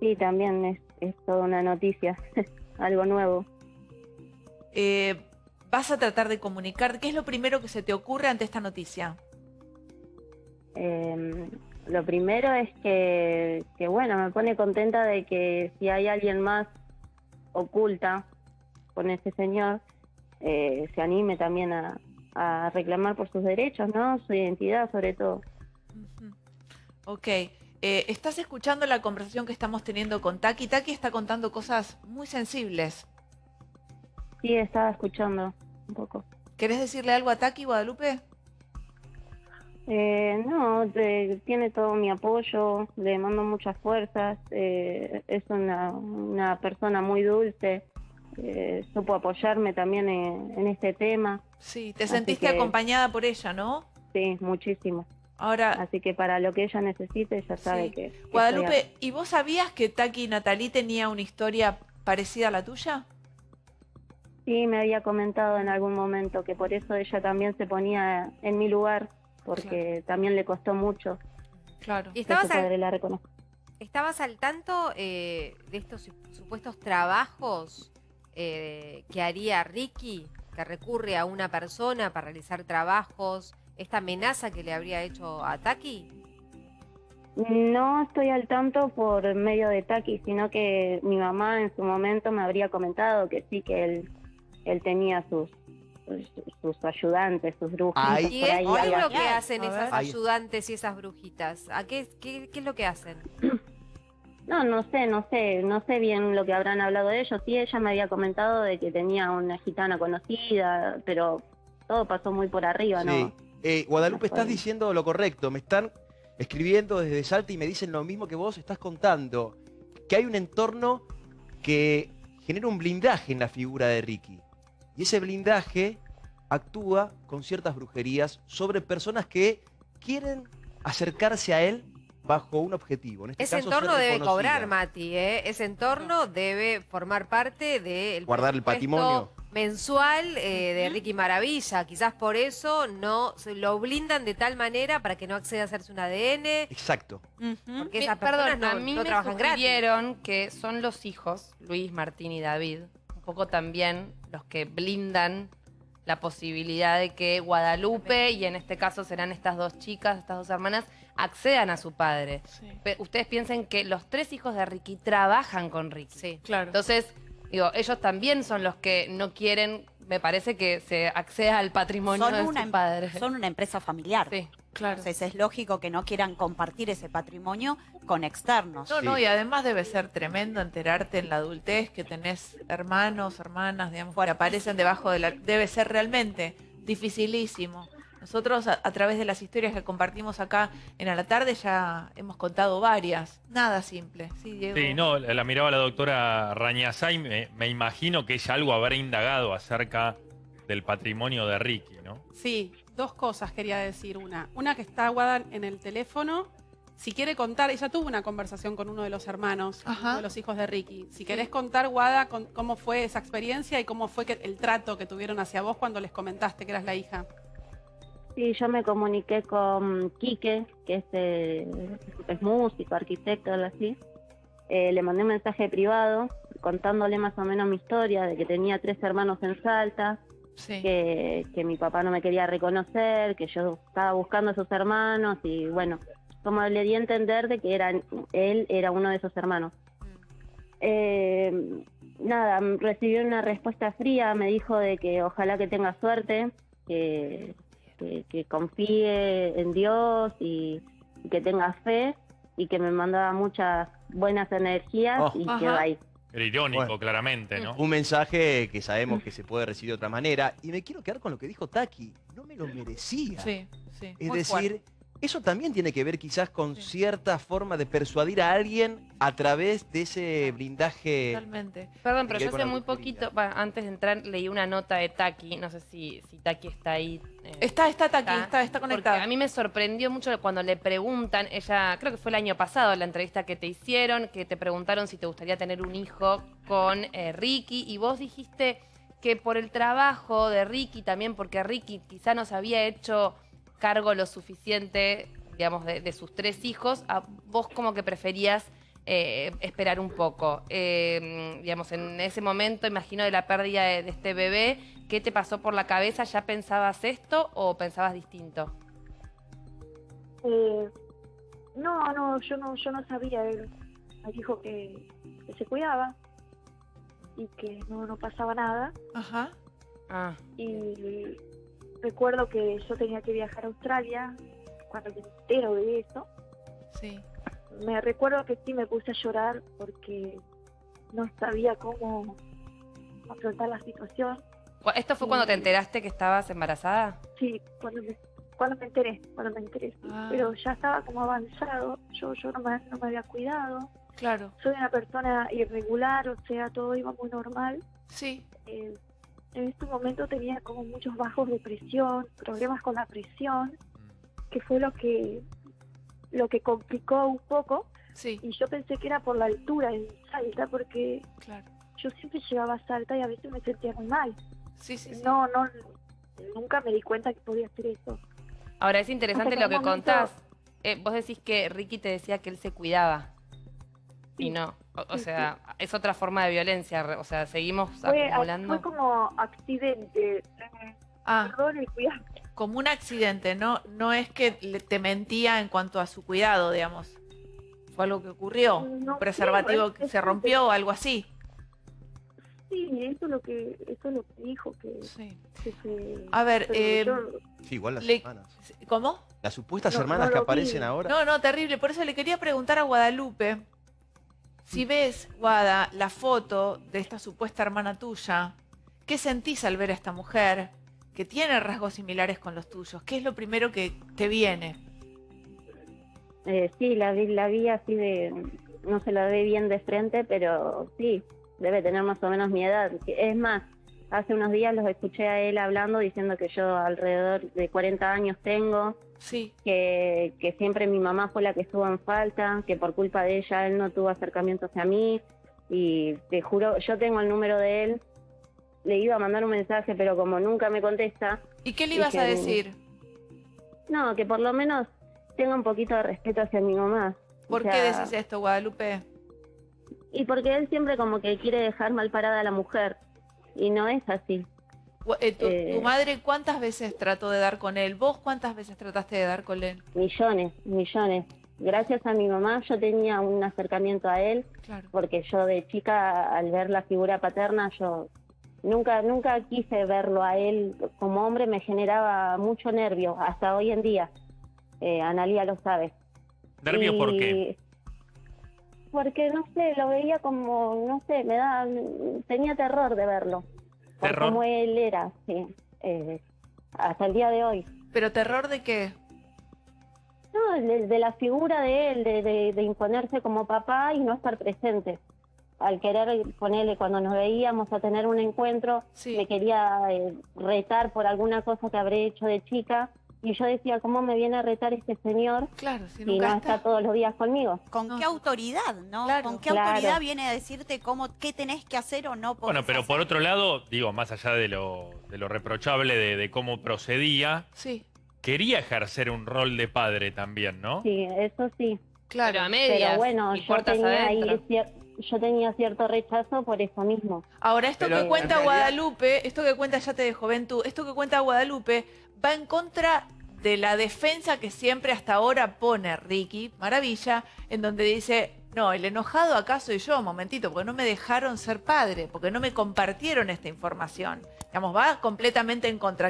Sí, también es, es toda una noticia, algo nuevo. Eh, ¿Vas a tratar de comunicar? ¿Qué es lo primero que se te ocurre ante esta noticia? Eh, lo primero es que, que, bueno, me pone contenta de que si hay alguien más oculta con ese señor, eh, se anime también a, a reclamar por sus derechos, ¿no? Su identidad sobre todo. Ujú. Ok. Eh, ¿Estás escuchando la conversación que estamos teniendo con Taki? Taki está contando cosas muy sensibles. Sí, estaba escuchando un poco. ¿Querés decirle algo a Taki, Guadalupe? Eh, no, de- tiene todo mi apoyo, le mando muchas fuerzas, eh, es una, una persona muy dulce, eh, supo apoyarme también en, en este tema, Sí, te sentiste que- acompañada por ella, ¿no? sí, muchísimo. Ahora, Así que para lo que ella necesite, ya sabe Sí. que... que estoy acá. Guadalupe, ¿y vos sabías que Taki y Natalí tenía una historia parecida a la tuya? Sí, me había comentado en algún momento que por eso ella también se ponía en mi lugar, porque también le costó mucho Claro. ¿Y estabas al, padre la estabas al tanto eh, de estos su- supuestos trabajos eh, que haría Ricky, que recurre a una persona para realizar trabajos, esta amenaza que le habría hecho a Taki? No estoy al tanto por medio de Taki, sino que mi mamá en su momento me habría comentado que sí, que él, él tenía sus, sus ayudantes, sus brujitos. Ay. ¿Y es, ahí, qué es lo que hacen esas ayudantes y esas brujitas? ¿A qué, qué, qué es lo que hacen? No, no sé, no sé, no sé bien lo que habrán hablado de ellos. Sí, ella me había comentado de que tenía una gitana conocida, pero todo pasó muy por arriba, Sí. ¿no? Eh, Guadalupe, estás diciendo lo correcto. Me están escribiendo desde Salta y me dicen lo mismo que vos estás contando. Que hay un entorno que genera un blindaje en la figura de Ricky. Y ese blindaje actúa con ciertas brujerías sobre personas que quieren acercarse a él bajo un objetivo. En este Ese caso, entorno debe cobrar, Mati, ¿eh? Ese entorno debe formar parte del Guardar el patrimonio. Mensual eh, de Ricky Maravilla. Quizás por eso no se lo blindan de tal manera para que no acceda a hacerse un ADN. Exacto. Porque esas personas Perdón, no, a mí no me trabajan gratis. sugirieron que son los hijos, Luis, Martín y David, un poco también los que blindan la posibilidad de que Guadalupe, y en este caso serán estas dos chicas, estas dos hermanas, accedan a su padre. Sí, Ustedes piensen que los tres hijos de Ricky trabajan con Ricky. Sí. claro. Entonces, digo, ellos también son los que no quieren, me parece que se acceda al patrimonio Son de una, su em- son una empresa familiar. Sí. claro. Entonces es lógico que no quieran compartir ese patrimonio con externos. No, Sí. no, y además debe ser tremendo enterarte en la adultez que tenés hermanos, hermanas, digamos, que aparecen debajo de la... Debe ser realmente dificilísimo. Nosotros a, a través de las historias que compartimos acá en A la Tarde ya hemos contado varias. Nada simple. Sí, Diego. Sí, no, la, la miraba la doctora Rañazay, me, me imagino que ella algo habrá indagado acerca del patrimonio de Ricky, ¿no? Sí, dos cosas quería decir. Una, una que está Guada en el teléfono. Si quiere contar, ella tuvo una conversación con uno de los hermanos, Ajá. uno de los hijos de Ricky. Si querés contar, Guada, con- cómo fue esa experiencia y cómo fue que, el trato que tuvieron hacia vos cuando les comentaste que eras la hija. Sí, yo me comuniqué con Quique, que es, eh, es músico, arquitecto, algo así. Eh, le mandé un mensaje privado contándole más o menos mi historia, de que tenía tres hermanos en Salta, Sí. que, que mi papá no me quería reconocer, que yo estaba buscando a sus hermanos y bueno, como le di a entender de que eran, él era uno de esos hermanos. Eh, nada, recibí una respuesta fría, me dijo de que ojalá que tenga suerte, que, que, que confíe en Dios y, y que tenga fe y que me mandaba muchas buenas energías Oh. y Ajá. quedó ahí. Era irónico, Bueno. claramente, ¿no? Un mensaje que sabemos que se puede recibir de otra manera. Y me quiero quedar con lo que dijo Taki. No me lo merecía. Sí, sí. Es Muy decir, fuerte. Eso también tiene que ver quizás con Sí. cierta forma de persuadir a alguien a través de ese blindaje. Totalmente. Perdón, pero yo hace muy poquito, antes de entrar, leí una nota de Taki, no sé si, si Taki está ahí. eh, Está, está Taki, está, está Porque conectada. a mí me sorprendió mucho cuando le preguntan, ella, creo que fue el año pasado la entrevista que te hicieron, que te preguntaron si te gustaría tener un hijo con eh, Ricky, y vos dijiste que por el trabajo de Ricky también, porque Ricky quizá no se había hecho cargo lo suficiente, digamos, de, de sus tres hijos, a vos como que preferías eh, esperar un poco. Eh, digamos, en ese momento, imagino, de la pérdida de, de este bebé, ¿qué te pasó por la cabeza? ¿Ya pensabas esto o pensabas distinto? Eh, no, no, yo no, yo no sabía. Él me dijo que, que se cuidaba y que no, no pasaba nada. Ajá. Ah, Y recuerdo que yo tenía que viajar a Australia cuando me entero de eso. Sí. Me recuerdo que sí me puse a llorar porque no sabía cómo afrontar la situación. ¿Esto fue cuando te enteraste que estabas embarazada? Sí, cuando me, cuando me enteré, cuando me enteré. Ah. Pero ya estaba como avanzado, yo, yo no, me, no me había cuidado. Claro. Soy una persona irregular, o sea, todo iba muy normal. Sí. Eh, en este momento tenía como muchos bajos de presión, problemas con la presión, que fue lo que lo que complicó un poco. Sí. Y yo pensé que era por la altura en Salta, porque Claro. yo siempre llegaba a Salta y a veces me sentía muy mal. Sí, sí. No, no, nunca me di cuenta que podía hacer eso. Ahora, es interesante lo que momento- contás. Eh, vos decís que Ricky te decía que él se cuidaba. Y no. O, o Sí, sea, es otra forma de violencia. O sea, seguimos Fue, acumulando. fue como accidente. Ah, Perdón y cuidado. como un accidente, ¿no? No es que le- te mentía en cuanto a su cuidado, digamos. Fue algo que ocurrió. No Un preservativo que es- se rompió o algo así. Sí, eso es lo que, eso es lo que dijo, que, Sí. que se... A ver, eh, Sí, igual las Le- hermanas. ¿cómo? Las supuestas No, hermanas no que aparecen vi. ahora. No, no, terrible. Por eso le quería preguntar a Guadalupe. Si ves, Guada, la foto de esta supuesta hermana tuya, ¿qué sentís al ver a esta mujer que tiene rasgos similares con los tuyos? ¿Qué es lo primero que te viene? Eh, sí, la vi, la vi así de, no se la ve bien de frente, pero sí, debe tener más o menos mi edad. Es más, hace unos días los escuché a él hablando diciendo que yo alrededor de 40 años tengo, Sí, que, que siempre mi mamá fue la que estuvo en falta, que por culpa de ella él no tuvo acercamiento hacia mí y te juro, yo tengo el número de él, le iba a mandar un mensaje, pero como nunca me contesta, ¿y qué le ibas a decir? no, que por lo menos tenga un poquito de respeto hacia mi mamá. O ¿Por qué decís esto, Guadalupe? Y porque él siempre como que quiere dejar mal parada a la mujer. Y no es así. Eh, tu, Eh. tu madre cuántas veces trató de dar con él? ¿Vos cuántas veces trataste de dar con él? Millones, millones. Gracias a mi mamá yo tenía un acercamiento a él, Claro. porque yo de chica, al ver la figura paterna, yo nunca, nunca quise verlo a él como hombre, me generaba mucho nervio, hasta hoy en día. Eh, Analia lo sabe. ¿Nervios por qué? Porque, no sé, lo veía como, no sé, me da, tenía terror de verlo. Por ¿Terror? cómo él era, sí. eh, hasta el día de hoy. ¿Pero terror de qué? No, de, de la figura de él, de, de- de imponerse como papá y no estar presente. Al querer ponerle cuando nos veíamos a tener un encuentro, Sí. me quería eh, retar por alguna cosa que habré hecho de chica. Y yo decía, ¿cómo me viene a retar este señor Claro, si si nunca no está. está todos los días conmigo? ¿Con No, qué autoridad, no? Claro. ¿Con qué Claro. autoridad viene a decirte cómo, qué tenés que hacer o no Bueno, pero por otro lado, digo, más allá de lo, de lo reprochable de, de cómo procedía, Sí, quería ejercer un rol de padre también, ¿no? Sí, eso sí. claro. Pero a medias. Pero bueno, y yo tenía, ahí adentro. Yo tenía cierto rechazo por eso mismo. Ahora, esto Pero que en cuenta realidad- Guadalupe, esto que cuenta ya te de juventud, esto que cuenta Guadalupe va en contra de la defensa que siempre hasta ahora pone Ricky Maravilla, en donde dice, no, el enojado acá soy yo, momentito, porque no me dejaron ser padre, porque no me compartieron esta información. Digamos, va completamente en contra.